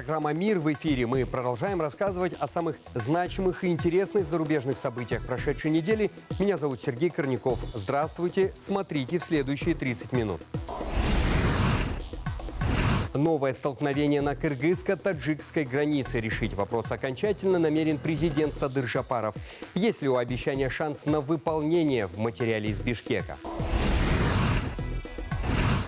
Программа «Мир» в эфире. Мы продолжаем рассказывать о самых значимых и интересных зарубежных событиях прошедшей недели. Меня зовут Сергей Корняков. Здравствуйте. Смотрите в следующие 30 минут. Новое столкновение на кыргызско-таджикской границе. Решить вопрос окончательно намерен президент Садыр Жапаров. Есть ли у обещания шанс на выполнение в материале из Бишкека?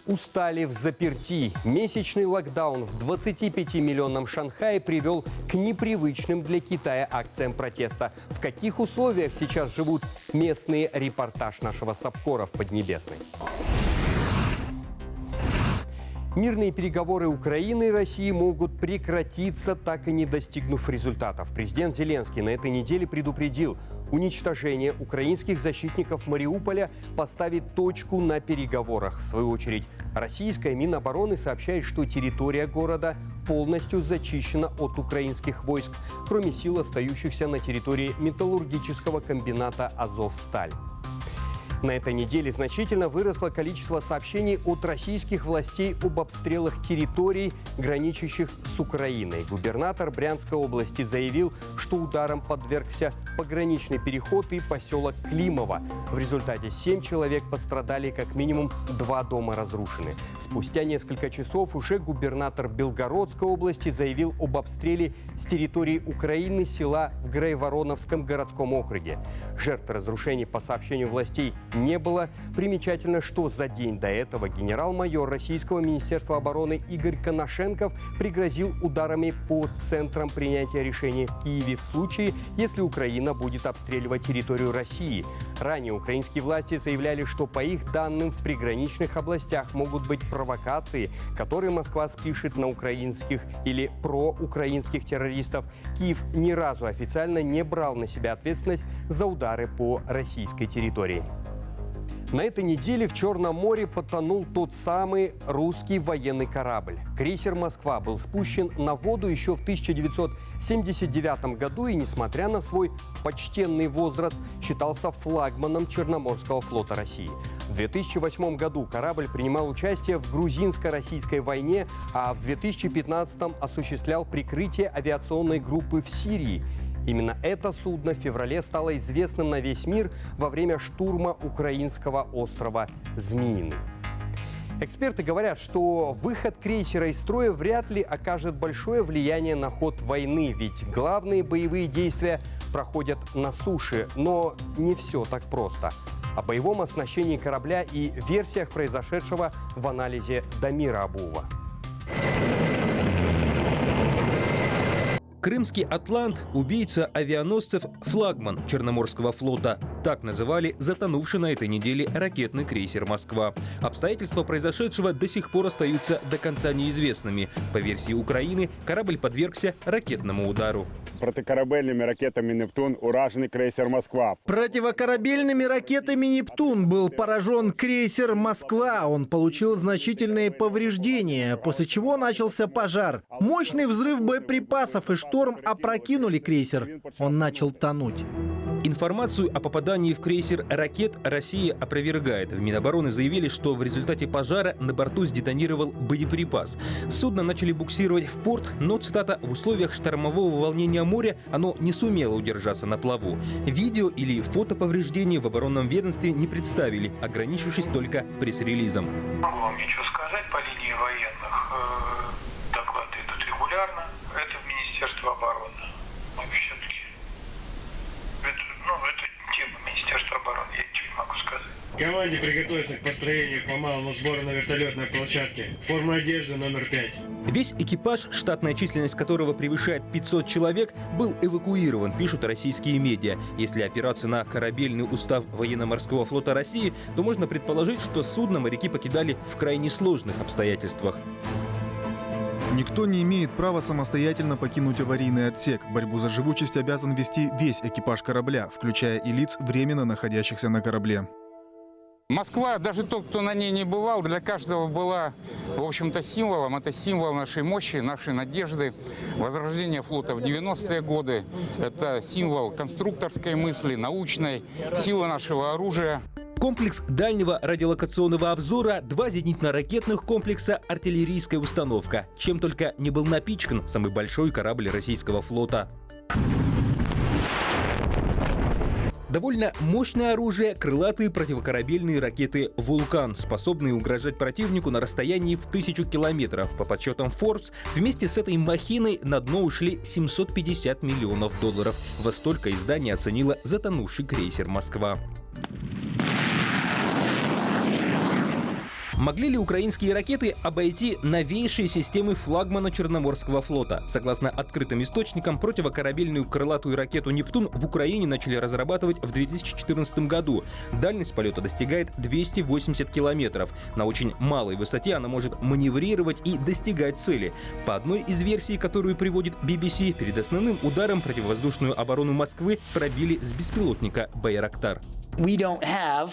Устали в заперти. Месячный локдаун в 25-миллионном Шанхае привел к непривычным для Китая акциям протеста. В каких условиях сейчас живут местные репортаж нашего Сапкора в Поднебесной? Мирные переговоры Украины и России могут прекратиться, так и не достигнув результатов. Президент Зеленский на этой неделе предупредил, уничтожение украинских защитников Мариуполя поставит точку на переговорах. В свою очередь, российская Минобороны сообщает, что территория города полностью зачищена от украинских войск, кроме сил, остающихся на территории металлургического комбината «Азовсталь». На этой неделе значительно выросло количество сообщений от российских властей об обстрелах территорий, граничащих с Украиной. Губернатор Брянской области заявил, что ударом подвергся пограничный переход и поселок Климово. В результате семь человек пострадали, как минимум два дома разрушены. Спустя несколько часов уже губернатор Белгородской области заявил об обстреле с территории Украины села в Грейвороновском городском округе. Жертв разрушений, по сообщению властей, не было. Примечательно, что за день до этого генерал-майор Российского Министерства обороны Игорь Коношенков пригрозил ударами по центрам принятия решений в Киеве в случае, если Украина будет обстреливать территорию России. Ранее украинские власти заявляли, что по их данным в приграничных областях могут быть провокации, которые Москва спишет на украинских или проукраинских террористов. Киев ни разу официально не брал на себя ответственность за удары по российской территории. На этой неделе в Черном море потонул тот самый русский военный корабль. Крейсер «Москва» был спущен на воду еще в 1979 году и, несмотря на свой почтенный возраст, считался флагманом Черноморского флота России. В 2008 году корабль принимал участие в грузинско-российской войне, а в 2015 осуществлял прикрытие авиационной группы в Сирии – Именно это судно в феврале стало известным на весь мир во время штурма украинского острова Змеиный. Эксперты говорят, что выход крейсера из строя вряд ли окажет большое влияние на ход войны, ведь главные боевые действия проходят на суше. Но не все так просто. О боевом оснащении корабля и версиях произошедшего в анализе Дамира Абуова. Крымский «Атлант» – убийца авианосцев «Флагман» Черноморского флота. Так называли затонувший на этой неделе ракетный крейсер «Москва». Обстоятельства произошедшего до сих пор остаются до конца неизвестными. По версии Украины, корабль подвергся ракетному удару протикорабельными ракетами «Нептун» ураженный крейсер «Москва». Противокорабельными ракетами «Нептун» был поражен крейсер «Москва». Он получил значительные повреждения, после чего начался пожар. Мощный взрыв боеприпасов и шторм опрокинули крейсер. Он начал тонуть. Информацию о попадании в крейсер ракет Россия опровергает. В Минобороны заявили, что в результате пожара на борту сдетонировал боеприпас. Судно начали буксировать в порт, но, цитата, в условиях штормового волнения моря оно не сумело удержаться на плаву. Видео или фото повреждений в оборонном ведомстве не представили, ограничившись только пресс-релизом. Могу вам ничего сказать по линии военных. Э, доклады идут регулярно. Это в Министерство обороны. Мы все-таки это, ну, это тема Министерства обороны, я ничего не могу сказать. Команде приготовиться к построению по малому сбору на вертолетной площадке. Форма одежды номер 5. Весь экипаж, штатная численность которого превышает 500 человек, был эвакуирован, пишут российские медиа. Если опираться на корабельный устав военно-морского флота России, то можно предположить, что судно моряки покидали в крайне сложных обстоятельствах. Никто не имеет права самостоятельно покинуть аварийный отсек. Борьбу за живучесть обязан вести весь экипаж корабля, включая и лиц, временно находящихся на корабле. Москва, даже тот, кто на ней не бывал, для каждого была, в общем-то, символом. Это символ нашей мощи, нашей надежды. Возрождение флота в 90-е годы – это символ конструкторской мысли, научной, силы нашего оружия. Комплекс дальнего радиолокационного обзора, два зенитно-ракетных комплекса, артиллерийская установка. Чем только не был напичкан самый большой корабль российского флота. Довольно мощное оружие — крылатые противокорабельные ракеты «Вулкан», способные угрожать противнику на расстоянии в тысячу километров. По подсчетам Forbes, вместе с этой махиной на дно ушли 750 миллионов долларов. Во столько издание оценило затонувший крейсер «Москва». Могли ли украинские ракеты обойти новейшие системы флагмана Черноморского флота? Согласно открытым источникам, противокорабельную крылатую ракету «Нептун» в Украине начали разрабатывать в 2014 году. Дальность полета достигает 280 километров. На очень малой высоте она может маневрировать и достигать цели. По одной из версий, которую приводит BBC, перед основным ударом противовоздушную оборону Москвы пробили с беспилотника «Байрактар». We don't have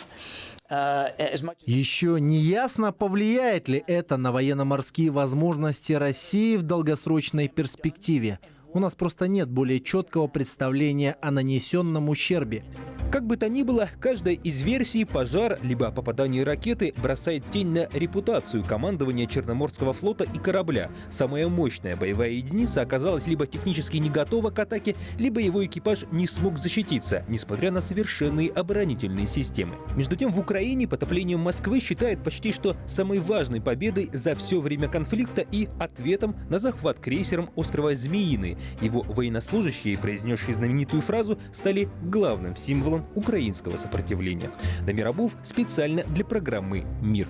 еще не ясно, повлияет ли это на военно-морские возможности России в долгосрочной перспективе. У нас просто нет более четкого представления о нанесенном ущербе. Как бы то ни было, каждая из версий пожар либо попадание ракеты бросает тень на репутацию командования Черноморского флота и корабля. Самая мощная боевая единица оказалась либо технически не готова к атаке, либо его экипаж не смог защититься, несмотря на совершенные оборонительные системы. Между тем, в Украине потопление Москвы считают почти что самой важной победой за все время конфликта и ответом на захват крейсером острова Змеиный. Его военнослужащие, произнесшие знаменитую фразу, стали главным символом символом украинского сопротивления. Дамир Абув специально для программы «Мир».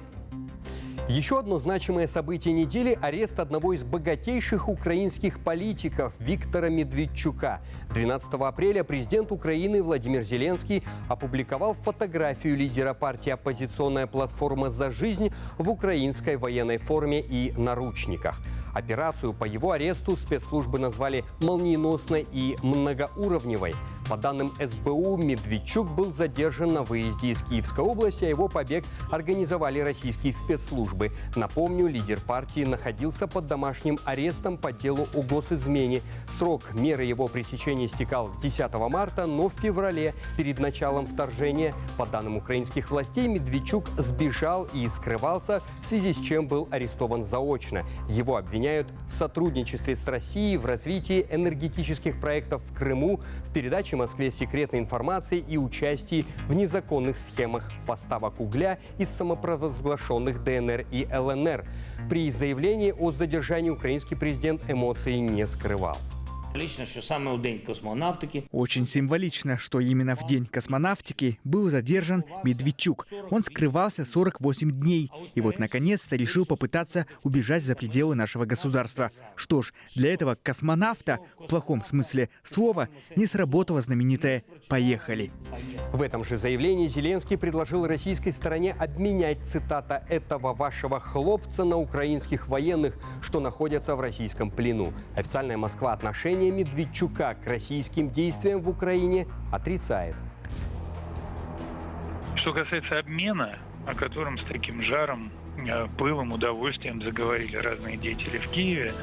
Еще одно значимое событие недели – арест одного из богатейших украинских политиков Виктора Медведчука. 12 апреля президент Украины Владимир Зеленский опубликовал фотографию лидера партии «Оппозиционная платформа за жизнь» в украинской военной форме и наручниках. Операцию по его аресту спецслужбы назвали молниеносной и многоуровневой. По данным СБУ, Медведчук был задержан на выезде из Киевской области, а его побег организовали российские спецслужбы. Напомню, лидер партии находился под домашним арестом по делу о госизмене. Срок меры его пресечения истекал 10 марта, но в феврале, перед началом вторжения, по данным украинских властей, Медведчук сбежал и скрывался, в связи с чем был арестован заочно. Его обвиняют в сотрудничестве с Россией в развитии энергетических проектов в Крыму, в передаче Москве секретной информации и участии в незаконных схемах поставок угля из самопровозглашенных ДНР и ЛНР. При заявлении о задержании украинский президент эмоций не скрывал. Лично, що саме у день космонавтики. Очень символично, что именно в день космонавтики был задержан Медведчук. Он скрывался 48 дней и вот наконец-то решил попытаться убежать за пределы нашего государства. Что ж, для этого космонавта, в плохом смысле слова, не сработало знаменитое «поехали». В этом же заявлении Зеленский предложил российской стороне обменять, цитата, «этого вашего хлопца на украинских военных, что находятся в российском плену». Официальная Москва отношения отношение Медведчука к российским действиям в Украине отрицает. Что касается обмена, о котором с таким жаром, э, пылом, удовольствием заговорили разные деятели в Киеве,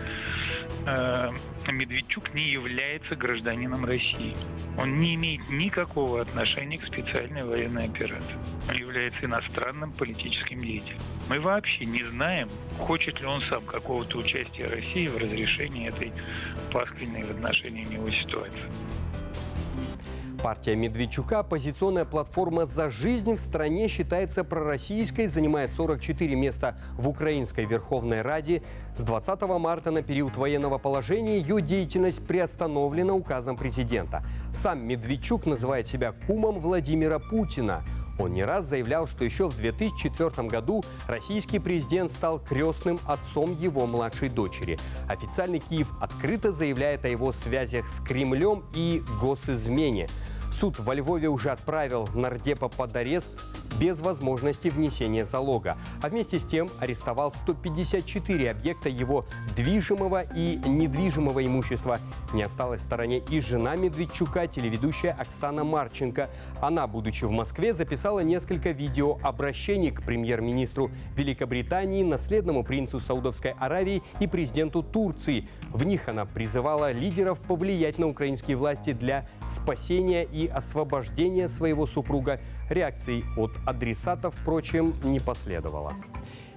э, Медведчук не является гражданином России. Он не имеет никакого отношения к специальной военной операции. Он является иностранным политическим деятелем. Мы вообще не знаем, хочет ли он сам какого-то участия России в разрешении этой пасквильной в отношении него ситуации. Партия Медведчука, оппозиционная платформа «За жизнь» в стране считается пророссийской, занимает 44 места в Украинской Верховной Раде. С 20 марта на период военного положения ее деятельность приостановлена указом президента. Сам Медведчук называет себя кумом Владимира Путина. Он не раз заявлял, что еще в 2004 году российский президент стал крестным отцом его младшей дочери. Официальный Киев открыто заявляет о его связях с Кремлем и госизмене. Суд во Львове уже отправил нардепа под арест без возможности внесения залога, а вместе с тем арестовал 154 объекта его движимого и недвижимого имущества. Не осталась в стороне и жена Медведчука, телеведущая Оксана Марченко. Она, будучи в Москве, записала несколько видеообращений к премьер-министру Великобритании, наследному принцу Саудовской Аравии и президенту Турции. В них она призывала лидеров повлиять на украинские власти для спасения и освобождения своего супруга. Реакций от адресатов, впрочем, не последовало.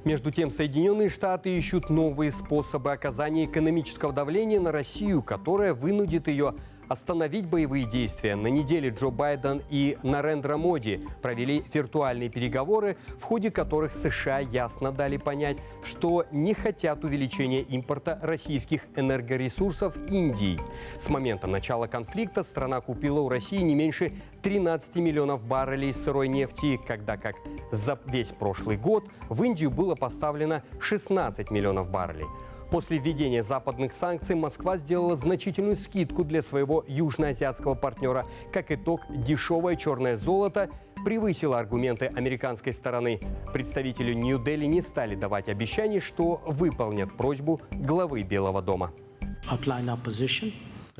Между тем, Соединенные Штаты ищут новые способы оказания экономического давления на Россию, которая вынудит ее остановить боевые действия. На неделе Джо Байден и Нарендра Моди провели виртуальные переговоры, в ходе которых США ясно дали понять, что не хотят увеличения импорта российских энергоресурсов Индии. С момента начала конфликта страна купила у России не меньше 13 миллионов баррелей сырой нефти, когда как за весь прошлый год в Индию было поставлено 16 миллионов баррелей. После введения западных санкций Москва сделала значительную скидку для своего южноазиатского партнера. Как итог, дешевое черное золото превысило аргументы американской стороны. Представители Нью-Дели не стали давать обещаний, что выполнят просьбу главы Белого дома.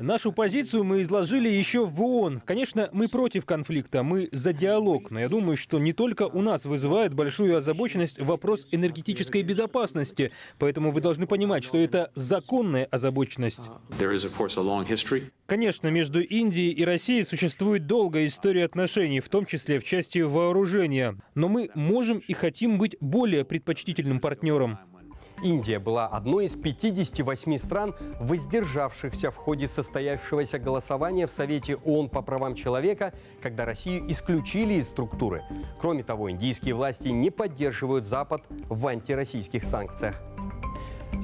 Нашу позицию мы изложили еще в ООН. Конечно, мы против конфликта, мы за диалог, но я думаю, что не только у нас вызывает большую озабоченность вопрос энергетической безопасности, поэтому вы должны понимать, что это законная озабоченность. Конечно, между Индией и Россией существует долгая история отношений, в том числе в части вооружения, но мы можем и хотим быть более предпочтительным партнером. Индия была одной из 58 стран, воздержавшихся в ходе состоявшегося голосования в Совете ООН по правам человека, когда Россию исключили из структуры. Кроме того, индийские власти не поддерживают Запад в антироссийских санкциях.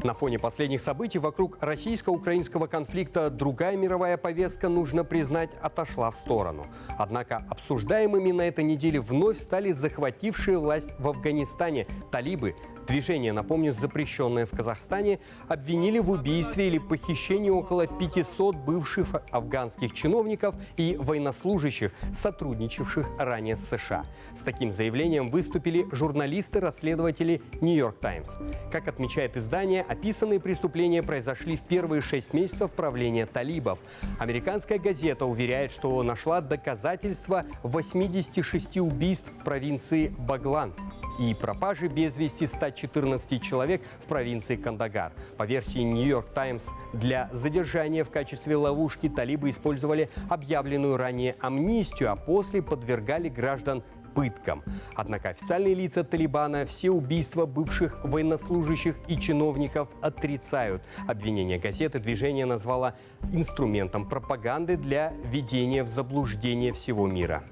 На фоне последних событий вокруг российско-украинского конфликта другая мировая повестка, нужно признать, отошла в сторону. Однако обсуждаемыми на этой неделе вновь стали захватившие власть в Афганистане талибы, Движение, напомню, запрещенное в Казахстане, обвинили в убийстве или похищении около 500 бывших афганских чиновников и военнослужащих, сотрудничавших ранее с США. С таким заявлением выступили журналисты-расследователи «Нью-Йорк Таймс». Как отмечает издание, описанные преступления произошли в первые шесть месяцев правления талибов. Американская газета уверяет, что нашла доказательства 86 убийств в провинции Баглан и пропажи без вести 114 человек в провинции Кандагар. По версии «Нью-Йорк Таймс», для задержания в качестве ловушки талибы использовали объявленную ранее амнистию, а после подвергали граждан пыткам. Однако официальные лица Талибана все убийства бывших военнослужащих и чиновников отрицают. Обвинение газеты движение назвало инструментом пропаганды для введения в заблуждение всего мира.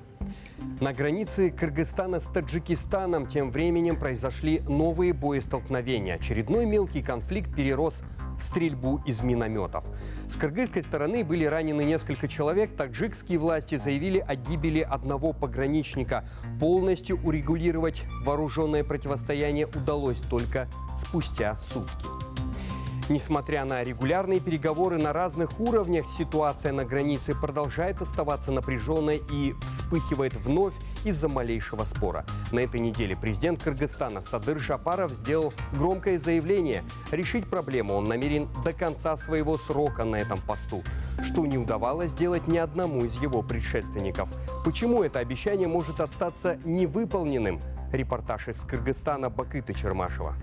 На границе Кыргызстана с Таджикистаном тем временем произошли новые боестолкновения. Очередной мелкий конфликт перерос в стрельбу из минометов. С кыргызской стороны были ранены несколько человек. Таджикские власти заявили о гибели одного пограничника. Полностью урегулировать вооруженное противостояние удалось только спустя сутки. Несмотря на регулярные переговоры на разных уровнях, ситуация на границе продолжает оставаться напряженной и вспыхивает вновь из-за малейшего спора. На этой неделе президент Кыргызстана Садыр Жапаров сделал громкое заявление. Решить проблему он намерен до конца своего срока на этом посту, что не удавалось сделать ни одному из его предшественников. Почему это обещание может остаться невыполненным? Репортаж из Кыргызстана Бакыта Чермашева.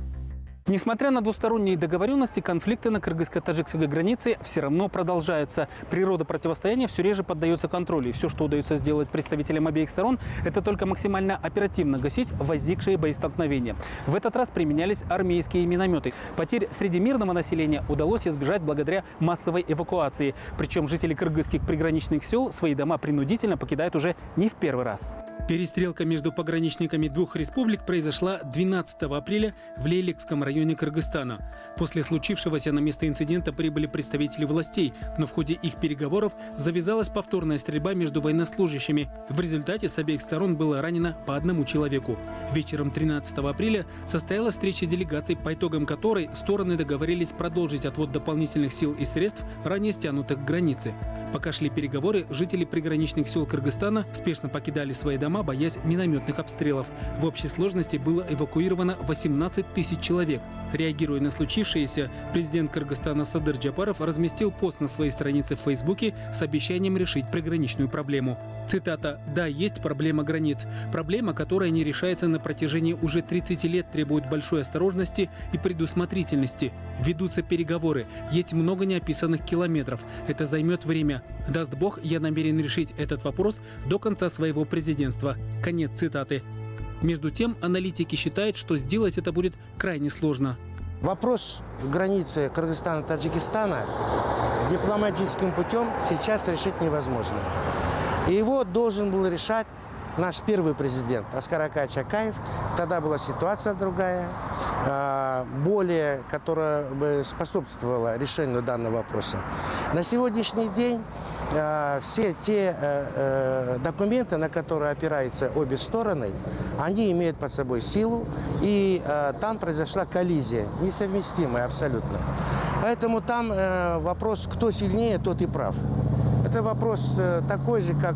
Несмотря на двусторонние договоренности, конфликты на кыргызско-таджикской границе все равно продолжаются. Природа противостояния все реже поддается контролю. И все, что удается сделать представителям обеих сторон, это только максимально оперативно гасить возникшие боестолкновения. В этот раз применялись армейские минометы. Потерь среди мирного населения удалось избежать благодаря массовой эвакуации. Причем жители кыргызских приграничных сел свои дома принудительно покидают уже не в первый раз. Перестрелка между пограничниками двух республик произошла 12 апреля в Лейликском районе Кыргызстана. После случившегося на место инцидента прибыли представители властей, но в ходе их переговоров завязалась повторная стрельба между военнослужащими. В результате с обеих сторон было ранено по одному человеку. Вечером 13 апреля состоялась встреча делегаций, по итогам которой стороны договорились продолжить отвод дополнительных сил и средств, ранее стянутых к границе. Пока шли переговоры, жители приграничных сел Кыргызстана спешно покидали свои дома, боясь минометных обстрелов. В общей сложности было эвакуировано 18 тысяч человек. Реагируя на случившееся, президент Кыргызстана Садыр Джапаров разместил пост на своей странице в Фейсбуке с обещанием решить приграничную проблему. Цитата «Да, есть проблема границ. Проблема, которая не решается на протяжении уже 30 лет, требует большой осторожности и предусмотрительности. Ведутся переговоры. Есть много неописанных километров. Это займет время. Даст Бог, я намерен решить этот вопрос до конца своего президентства». Конец цитаты. Между тем, аналитики считают, что сделать это будет крайне сложно. Вопрос границы Кыргызстана и Таджикистана дипломатическим путем сейчас решить невозможно. И его должен был решать наш первый президент Аскар Акаев. Тогда была ситуация другая, а, более, которая бы способствовала решению данного вопроса. На сегодняшний день все те э, э, документы, на которые опираются обе стороны, они имеют под собой силу, и э, там произошла коллизия, несовместимая абсолютно. Поэтому там вопрос, кто сильнее, тот и прав. Это вопрос такой же, как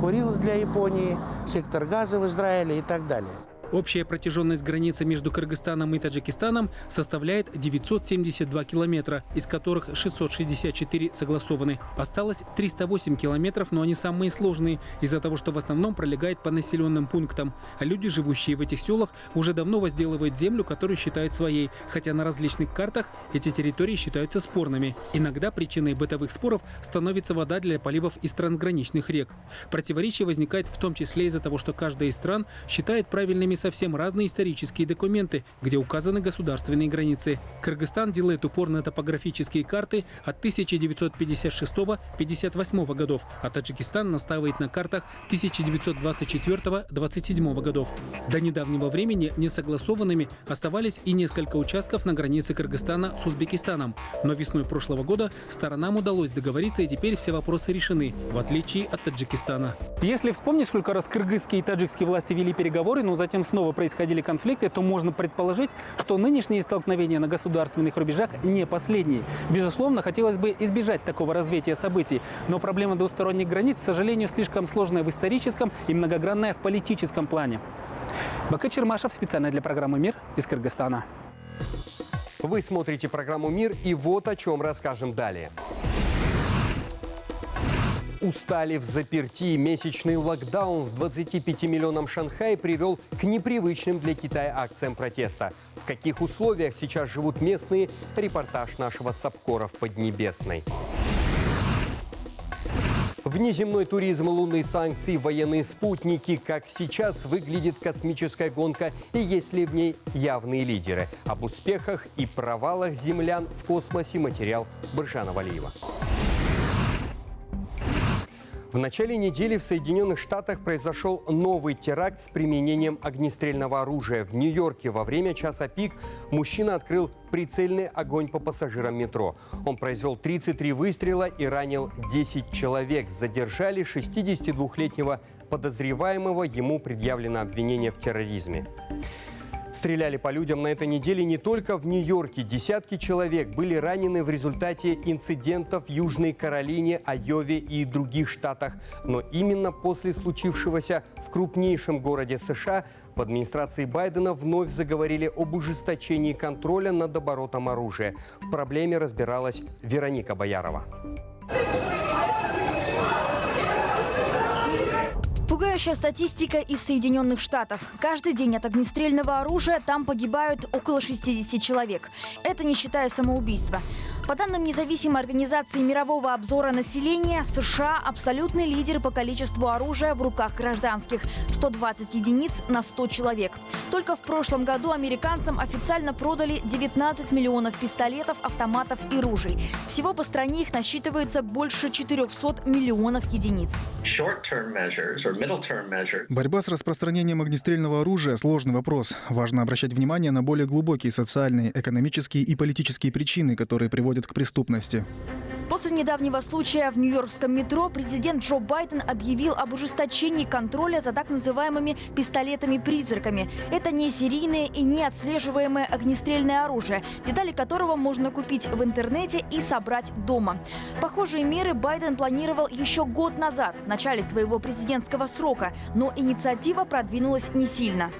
Курил для Японии, сектор газа в Израиле и так далее. Общая протяженность границы между Кыргызстаном и Таджикистаном составляет 972 километра, из которых 664 согласованы. Осталось 308 километров, но они самые сложные, из-за того, что в основном пролегает по населенным пунктам. А люди, живущие в этих селах, уже давно возделывают землю, которую считают своей, хотя на различных картах эти территории считаются спорными. Иногда причиной бытовых споров становится вода для поливов из трансграничных рек. Противоречие возникает в том числе из-за того, что каждая из стран считает правильными совсем разные исторические документы, где указаны государственные границы. Кыргызстан делает упор на топографические карты от 1956-58 годов, а Таджикистан настаивает на картах 1924-27 годов. До недавнего времени несогласованными оставались и несколько участков на границе Кыргызстана с Узбекистаном. Но весной прошлого года сторонам удалось договориться, и теперь все вопросы решены, в отличие от Таджикистана. Если вспомнить, сколько раз кыргызские и таджикские власти вели переговоры, но затем снова происходили конфликты, то можно предположить, что нынешние столкновения на государственных рубежах не последние. Безусловно, хотелось бы избежать такого развития событий, но проблема двусторонних границ, к сожалению, слишком сложная в историческом и многогранная в политическом плане. Бака Чермашев специально для программы «Мир» из Кыргызстана. Вы смотрите программу «Мир» и вот о чем расскажем далее устали в заперти. Месячный локдаун в 25 миллионам Шанхая привел к непривычным для Китая акциям протеста. В каких условиях сейчас живут местные? Репортаж нашего Сапкора в Поднебесной. Внеземной туризм, лунные санкции, военные спутники. Как сейчас выглядит космическая гонка и есть ли в ней явные лидеры? Об успехах и провалах землян в космосе материал Баржана Валиева. В начале недели в Соединенных Штатах произошел новый теракт с применением огнестрельного оружия. В Нью-Йорке во время часа пик мужчина открыл прицельный огонь по пассажирам метро. Он произвел 33 выстрела и ранил 10 человек. Задержали 62-летнего подозреваемого. Ему предъявлено обвинение в терроризме. Стреляли по людям на этой неделе не только в Нью-Йорке. Десятки человек были ранены в результате инцидентов в Южной Каролине, Айове и других штатах. Но именно после случившегося в крупнейшем городе США в администрации Байдена вновь заговорили об ужесточении контроля над оборотом оружия. В проблеме разбиралась Вероника Боярова. Пугающая статистика из Соединенных Штатов. Каждый день от огнестрельного оружия там погибают около 60 человек. Это не считая самоубийства. По данным независимой организации мирового обзора населения, США – абсолютный лидер по количеству оружия в руках гражданских – 120 единиц на 100 человек. Только в прошлом году американцам официально продали 19 миллионов пистолетов, автоматов и ружей. Всего по стране их насчитывается больше 400 миллионов единиц. Борьба с распространением огнестрельного оружия – сложный вопрос. Важно обращать внимание на более глубокие социальные, экономические и политические причины, которые приводят приводит к преступности. После недавнего случая в Нью-Йоркском метро президент Джо Байден объявил об ужесточении контроля за так называемыми пистолетами-призраками. Это не серийное и не отслеживаемое огнестрельное оружие, детали которого можно купить в интернете и собрать дома. Похожие меры Байден планировал еще год назад, в начале своего президентского срока, но инициатива продвинулась не сильно.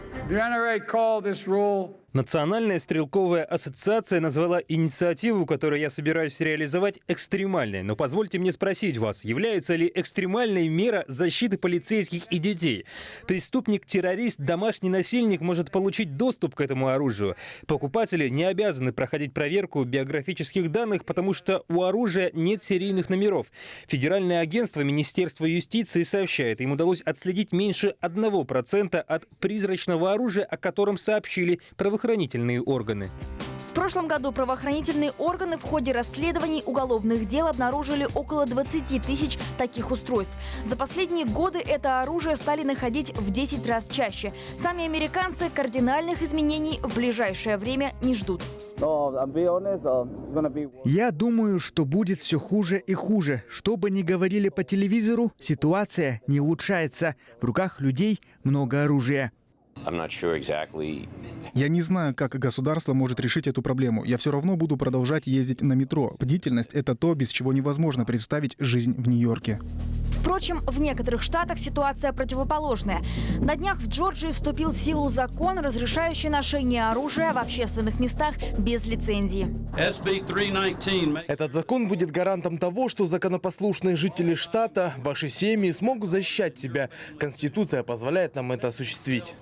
Национальная стрелковая ассоциация назвала инициативу, которую я собираюсь реализовать, экстремальной. Но позвольте мне спросить вас, является ли экстремальной мера защиты полицейских и детей? Преступник-террорист, домашний насильник может получить доступ к этому оружию. Покупатели не обязаны проходить проверку биографических данных, потому что у оружия нет серийных номеров. Федеральное агентство Министерства юстиции сообщает, им удалось отследить меньше 1% от призрачного оружия, о котором сообщили правоохранительные правоохранительные органы. В прошлом году правоохранительные органы в ходе расследований уголовных дел обнаружили около 20 тысяч таких устройств. За последние годы это оружие стали находить в 10 раз чаще. Сами американцы кардинальных изменений в ближайшее время не ждут. Я думаю, что будет все хуже и хуже. Что бы ни говорили по телевизору, ситуация не улучшается. В руках людей много оружия. Я не знаю, как государство может решить эту проблему. Я все равно буду продолжать ездить на метро. Бдительность — это то, без чего невозможно представить жизнь в Нью-Йорке. Впрочем, в некоторых штатах ситуация противоположная. На днях в Джорджии вступил в силу закон, разрешающий ношение оружия в общественных местах без лицензии. Этот закон будет гарантом того, что законопослушные жители штата, ваши семьи смогут защищать себя. Конституция позволяет нам это осуществить.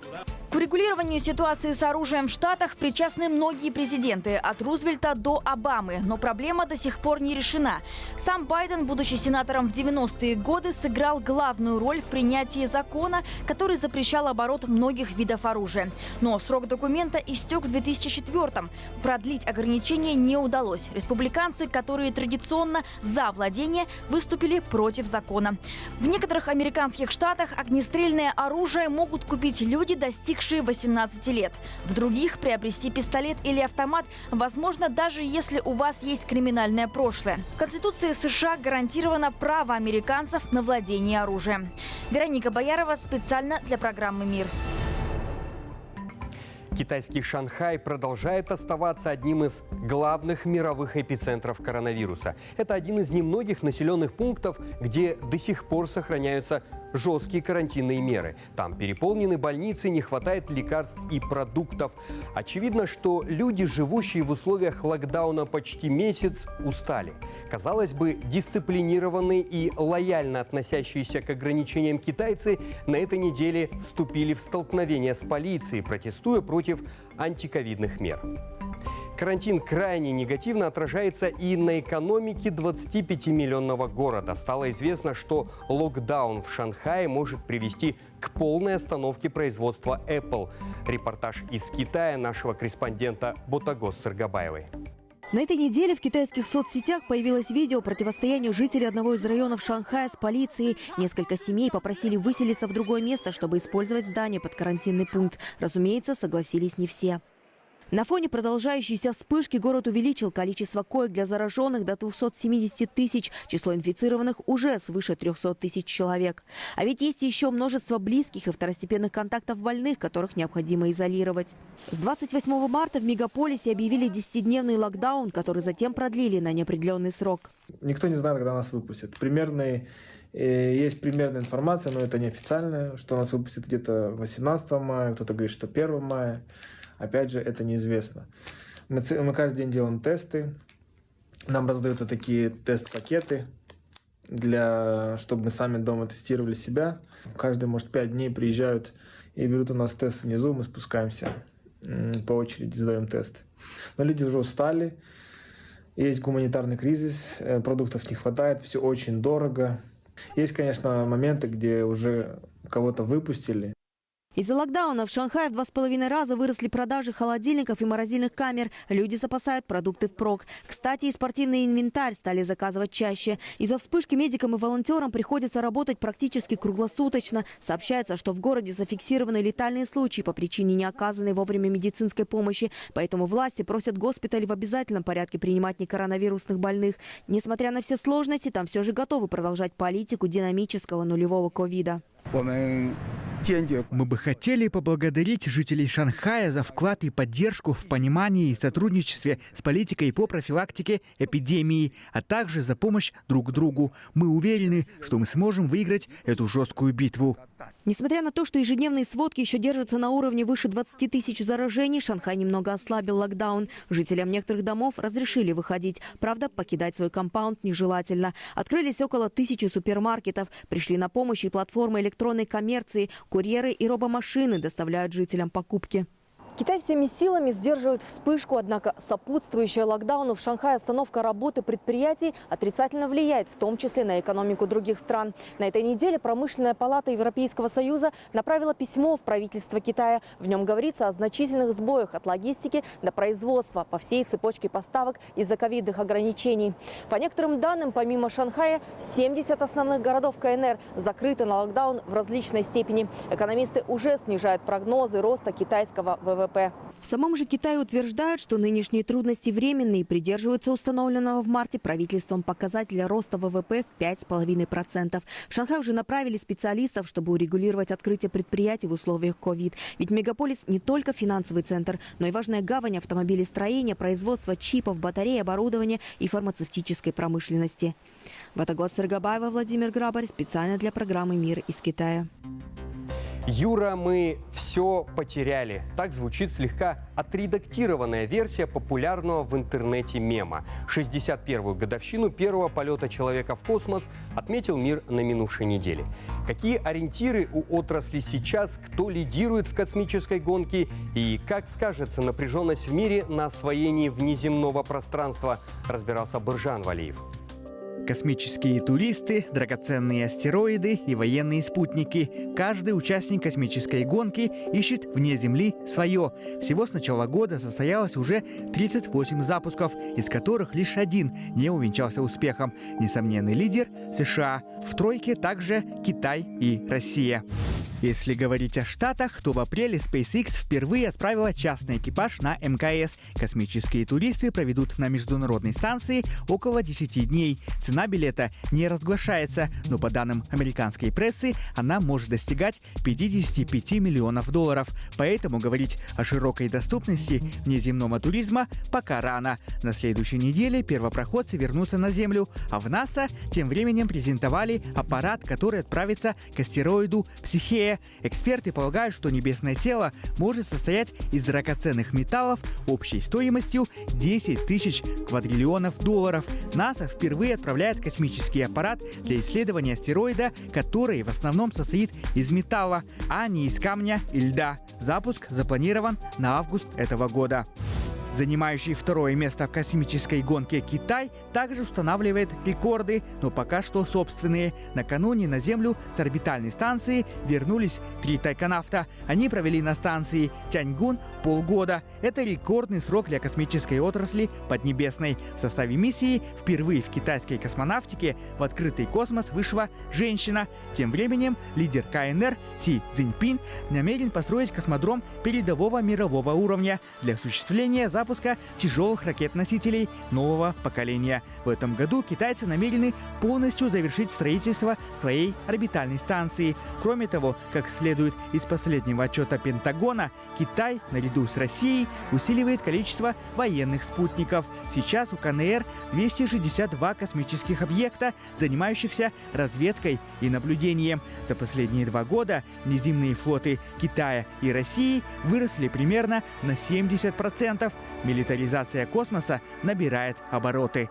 К урегулированию ситуации с оружием в Штатах причастны многие президенты, от Рузвельта до Обамы. Но проблема до сих пор не решена. Сам Байден, будучи сенатором в 90-е годы, сыграл главную роль в принятии закона, который запрещал оборот многих видов оружия. Но срок документа истек в 2004-м. Продлить ограничения не удалось. Республиканцы, которые традиционно за владение, выступили против закона. В некоторых американских штатах огнестрельное оружие могут купить люди, достигшие 18 лет. В других приобрести пистолет или автомат возможно даже если у вас есть криминальное прошлое. В Конституции США гарантировано право американцев на владение оружием. Вероника Боярова специально для программы «Мир». Китайский Шанхай продолжает оставаться одним из главных мировых эпицентров коронавируса. Это один из немногих населенных пунктов, где до сих пор сохраняются жесткие карантинные меры. Там переполнены больницы, не хватает лекарств и продуктов. Очевидно, что люди, живущие в условиях локдауна почти месяц, устали. Казалось бы, дисциплинированные и лояльно относящиеся к ограничениям китайцы на этой неделе вступили в столкновение с полицией, протестуя против антиковидных мер. Карантин крайне негативно отражается и на экономике 25-миллионного города. Стало известно, что локдаун в Шанхае может привести к полной остановке производства Apple. Репортаж из Китая нашего корреспондента Ботагос Сыргабаевой. На этой неделе в китайских соцсетях появилось видео противостояния жителей одного из районов Шанхая с полицией. Несколько семей попросили выселиться в другое место, чтобы использовать здание под карантинный пункт. Разумеется, согласились не все. На фоне продолжающейся вспышки город увеличил количество коек для зараженных до 270 тысяч. Число инфицированных уже свыше 300 тысяч человек. А ведь есть еще множество близких и второстепенных контактов больных, которых необходимо изолировать. С 28 марта в мегаполисе объявили 10-дневный локдаун, который затем продлили на неопределенный срок. Никто не знает, когда нас выпустят. Примерный э, есть примерная информация, но это неофициальная, что нас выпустят где-то 18 мая, кто-то говорит, что 1 мая. Опять же, это неизвестно. Мы, мы каждый день делаем тесты. Нам раздаются такие тест-пакеты, для, чтобы мы сами дома тестировали себя. Каждый, может, 5 дней приезжают и берут у нас тест внизу, мы спускаемся по очереди, сдаем тест. Но люди уже устали, есть гуманитарный кризис, э, продуктов не хватает, все очень дорого. Есть, конечно, моменты, где уже кого-то выпустили, из-за локдауна в Шанхае в два с половиной раза выросли продажи холодильников и морозильных камер. Люди запасают продукты впрок. Кстати, и спортивный инвентарь стали заказывать чаще. Из-за вспышки медикам и волонтерам приходится работать практически круглосуточно. Сообщается, что в городе зафиксированы летальные случаи по причине неоказанной вовремя медицинской помощи. Поэтому власти просят госпиталь в обязательном порядке принимать некоронавирусных больных. Несмотря на все сложности, там все же готовы продолжать политику динамического нулевого ковида. Мы бы хотели поблагодарить жителей Шанхая за вклад и поддержку в понимании и сотрудничестве с политикой по профилактике эпидемии, а также за помощь друг другу. Мы уверены, что мы сможем выиграть эту жесткую битву. Несмотря на то, что ежедневные сводки еще держатся на уровне выше 20 тысяч заражений, Шанхай немного ослабил локдаун. Жителям некоторых домов разрешили выходить. Правда, покидать свой компаунд нежелательно. Открылись около тысячи супермаркетов. Пришли на помощь и платформы электронной коммерции. Курьеры и робомашины доставляют жителям покупки. Китай всеми силами сдерживает вспышку, однако сопутствующая локдауну в Шанхае остановка работы предприятий отрицательно влияет, в том числе на экономику других стран. На этой неделе промышленная палата Европейского Союза направила письмо в правительство Китая. В нем говорится о значительных сбоях от логистики до производства по всей цепочке поставок из-за ковидных ограничений. По некоторым данным, помимо Шанхая, 70 основных городов КНР закрыты на локдаун в различной степени. Экономисты уже снижают прогнозы роста китайского ВВП. ВВП. В самом же Китае утверждают, что нынешние трудности временные и придерживаются установленного в марте правительством показателя роста ВВП в 5,5%. В Шанхай уже направили специалистов, чтобы урегулировать открытие предприятий в условиях ковид. Ведь мегаполис не только финансовый центр, но и важная гавань автомобилестроения, производства чипов, батарей, оборудования и фармацевтической промышленности. Ватагот Сергабаева, Владимир Грабарь. Специально для программы «Мир из Китая». Юра, мы все потеряли. Так звучит слегка отредактированная версия популярного в интернете мема. 61-ю годовщину первого полета человека в космос отметил мир на минувшей неделе. Какие ориентиры у отрасли сейчас, кто лидирует в космической гонке и как скажется напряженность в мире на освоении внеземного пространства, разбирался Буржан Валиев. Космические туристы, драгоценные астероиды и военные спутники. Каждый участник космической гонки ищет вне Земли свое. Всего с начала года состоялось уже 38 запусков, из которых лишь один не увенчался успехом. Несомненный лидер – США. В тройке также Китай и Россия. Если говорить о Штатах, то в апреле SpaceX впервые отправила частный экипаж на МКС. Космические туристы проведут на международной станции около 10 дней. Цена билета не разглашается, но по данным американской прессы, она может достигать 55 миллионов долларов. Поэтому говорить о широкой доступности внеземного туризма пока рано. На следующей неделе первопроходцы вернутся на Землю, а в НАСА тем временем презентовали аппарат, который отправится к астероиду Психея Эксперты полагают, что небесное тело может состоять из драгоценных металлов общей стоимостью 10 тысяч квадриллионов долларов. НАСА впервые отправляет космический аппарат для исследования астероида, который в основном состоит из металла, а не из камня и льда. Запуск запланирован на август этого года. Занимающий второе место в космической гонке Китай также устанавливает рекорды, но пока что собственные. Накануне на Землю с орбитальной станции вернулись три тайконавта. Они провели на станции Тяньгун полгода. Это рекордный срок для космической отрасли Поднебесной. В составе миссии впервые в китайской космонавтике в открытый космос вышла женщина. Тем временем лидер КНР Си Цзиньпин намерен построить космодром передового мирового уровня для осуществления запуска запуска тяжелых ракет-носителей нового поколения. В этом году китайцы намерены полностью завершить строительство своей орбитальной станции. Кроме того, как следует из последнего отчета Пентагона, Китай, наряду с Россией, усиливает количество военных спутников. Сейчас у КНР 262 космических объекта, занимающихся разведкой и наблюдением. За последние два года неземные флоты Китая и России выросли примерно на 70%. Милитаризация космоса набирает обороты.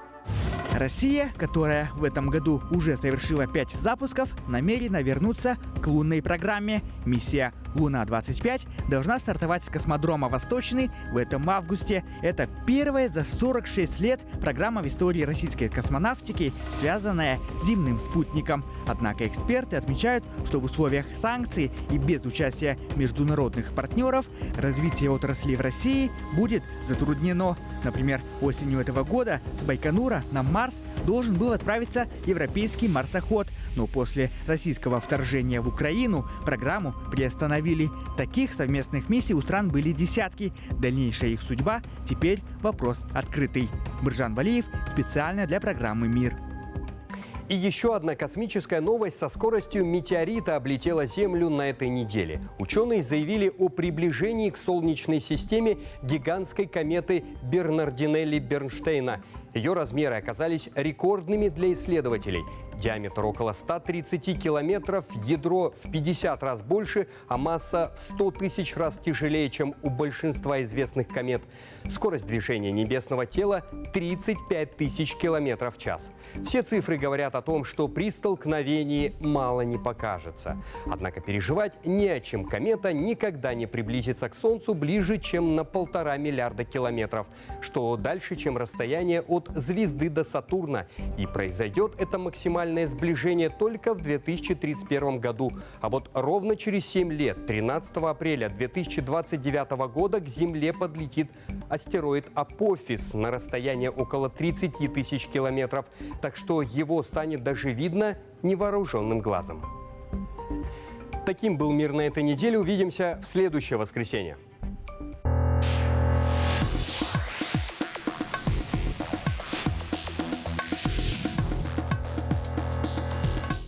Россия, которая в этом году уже совершила пять запусков, намерена вернуться к лунной программе. Миссия «Луна-25» должна стартовать с космодрома «Восточный» в этом августе. Это первая за 46 лет программа в истории российской космонавтики, связанная с земным спутником. Однако эксперты отмечают, что в условиях санкций и без участия международных партнеров развитие отрасли в России будет затруднено. Например, осенью этого года с Байконура на Марс должен был отправиться европейский марсоход, но после российского вторжения в Украину программу приостановили. Таких совместных миссий у стран были десятки. Дальнейшая их судьба теперь вопрос открытый. Биржан Валиев специально для программы «Мир». И еще одна космическая новость со скоростью метеорита облетела Землю на этой неделе. Ученые заявили о приближении к Солнечной системе гигантской кометы Бернардинелли-Бернштейна. Ее размеры оказались рекордными для исследователей – Диаметр около 130 километров, ядро в 50 раз больше, а масса в 100 тысяч раз тяжелее, чем у большинства известных комет. Скорость движения небесного тела 35 тысяч километров в час. Все цифры говорят о том, что при столкновении мало не покажется. Однако переживать не о чем. Комета никогда не приблизится к Солнцу ближе, чем на полтора миллиарда километров, что дальше, чем расстояние от звезды до Сатурна. И произойдет это максимальное сближение только в 2031 году. А вот ровно через 7 лет, 13 апреля 2029 года, к Земле подлетит астероид Апофис на расстояние около 30 тысяч километров. Так что его станет даже видно невооруженным глазом. Таким был мир на этой неделе. Увидимся в следующее воскресенье.